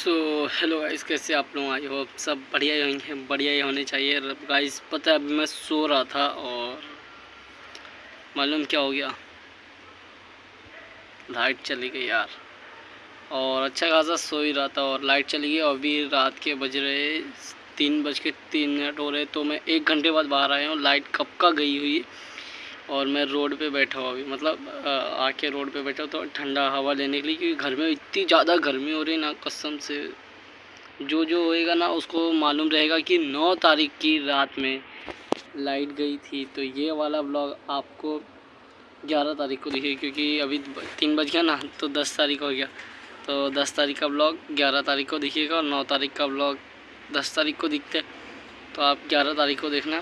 So hello guys कैसे आप लोग? आई होप सब बढ़िया ही होंगे, बढ़िया ही होने चाहिए। गाइस पता है, अभी मैं सो रहा था और मालूम क्या हो गया? लाइट चली गई यार। और अच्छा खासा सो ही रहा था और लाइट चली गई। और अभी रात के बज रहे तीन बज के तीन मिनट हो रहे तो मैं एक घंटे बाद बाहर आया हूँ। लाइट कब का गई हुई? और मैं रोड पे बैठा हुआ अभी मतलब आके रोड पे बैठा तो ठंडा हवा लेने के लिए, क्योंकि घर में इतनी ज़्यादा गर्मी हो रही है ना, कसम से। जो जो होएगा ना, उसको मालूम रहेगा कि नौ तारीख की रात में लाइट गई थी। तो ये वाला ब्लॉग आपको ग्यारह तारीख को दिखेगा, क्योंकि अभी तीन बज गया ना तो दस तारीख हो गया। तो दस तारीख का ब्लॉग ग्यारह तारीख को दिखेगा और नौ तारीख का ब्लॉग दस तारीख को दिखते तो आप ग्यारह तारीख को देखना।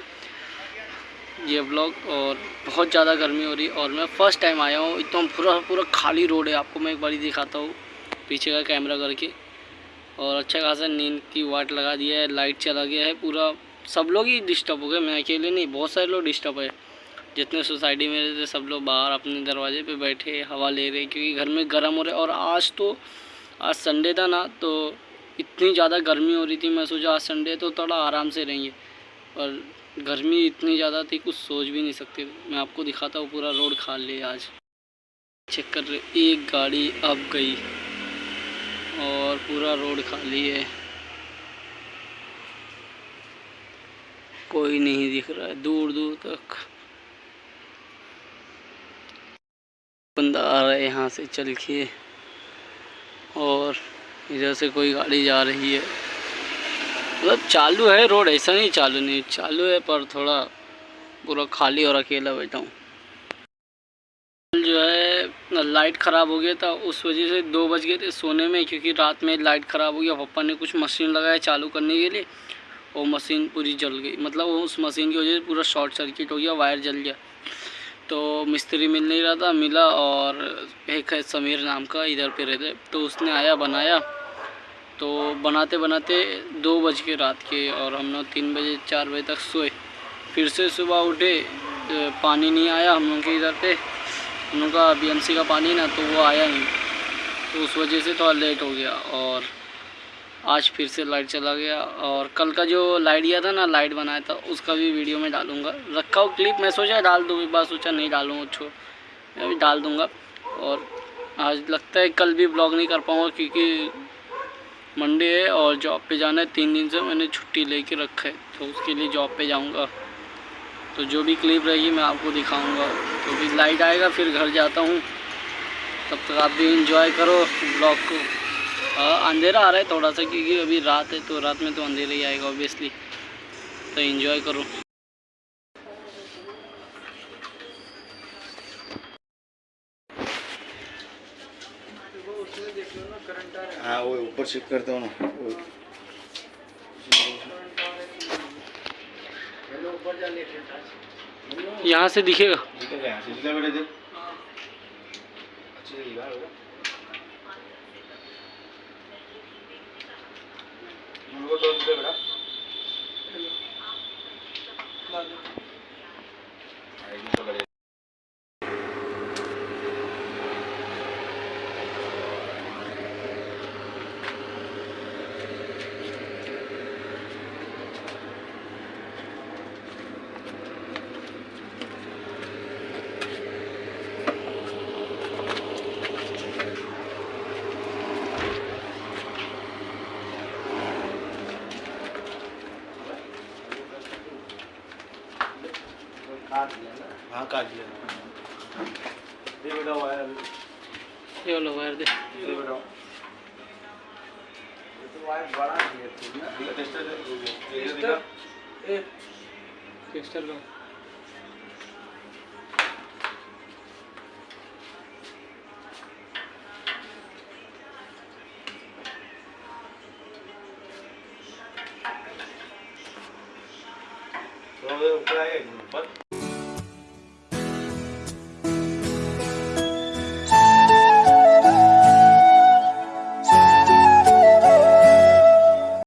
ये ब्लॉग और बहुत ज़्यादा गर्मी हो रही है और मैं फ़र्स्ट टाइम आया हूँ। एकदम पूरा पूरा खाली रोड है। आपको मैं एक बार ही दिखाता हूँ पीछे का कैमरा करके। और अच्छा खासा नींद की वाट लगा दिया है लाइट चला गया है पूरा। सब लोग ही डिस्टर्ब हो गए। मैं अकेले नहीं, बहुत सारे लोग डिस्टर्ब है। जितने सोसाइटी में रहते सब लोग बाहर अपने दरवाजे पे बैठे, हवा ले रहे क्योंकि घर में गर्म हो रहे और आज तो आज संडे था ना तो इतनी ज़्यादा गर्मी हो रही थी। मैं सोचा आज संडे तो थोड़ा आराम से रहेंगे। और गर्मी इतनी ज़्यादा थी, कुछ सोच भी नहीं सकते। मैं आपको दिखाता हूँ, पूरा रोड खाली आज। चेक कर रहे, एक गाड़ी अब गई और पूरा रोड खाली है। कोई नहीं दिख रहा है दूर दूर तक। बंदा आ रहा है यहाँ से चल के और इधर से कोई गाड़ी जा रही है। मतलब चालू है रोड, ऐसा नहीं चालू नहीं, चालू है पर थोड़ा पूरा खाली और अकेला बैठा हूँ। जो है लाइट ख़राब हो गया था, उस वजह से दो बज गए थे सोने में, क्योंकि रात में लाइट ख़राब हो गया, पापा ने कुछ मशीन लगाया चालू करने के लिए वो मशीन पूरी जल गई। मतलब उस मशीन की वजह से पूरा शॉर्ट सर्किट हो गया, वायर जल गया। तो मिस्त्री मिल नहीं रहा था, मिला और एक है समीर नाम का, इधर पे रहते तो उसने आया, बनाया तो बनाते बनाते दो बज के रात के और हम लोग तीन बजे चार बजे तक सोए। फिर से सुबह उठे पानी नहीं आया हम लोग के इधर पे। हम लोग का बी का पानी ना तो वो आया नहीं। तो उस वजह से थोड़ा लेट हो गया और आज फिर से लाइट चला गया और कल का जो लाइट दिया था ना लाइट बनाया था, उसका भी वीडियो में डालूँगा। रखा हो क्लिप मैं सोचा डाल दूँ, एक बार सोचा नहीं डालूँ छो मैं भी डाल दूँगा और आज लगता है कल भी ब्लॉग नहीं कर पाऊँगा क्योंकि मंडे है और जॉब पे जाना है। तीन दिन से मैंने छुट्टी लेके रखा है तो उसके लिए जॉब पे जाऊँगा। तो जो भी क्लिप रहेगी मैं आपको दिखाऊँगा। तो भी लाइट आएगा, फिर घर जाता हूँ। तब तक आप भी इंजॉय करो ब्लॉग को। अंधेरा आ रहा है थोड़ा सा, क्योंकि अभी रात है तो रात में तो अंधेरा ही आएगा ऑब्वियसली तो इन्जॉय करो हाँ वो ऊपर शिफ्ट करते हो ना। यहाँ से दिखेगा। बेटा काट लिया ना। हाँ काट लिया दे बेटा वायर ये वाला वायर दे दे बेटा ये तो वायर बड़ा है ना टेस्टर टेस्टर ए। टेस्टर का तो ऊपर आएगा ऊपर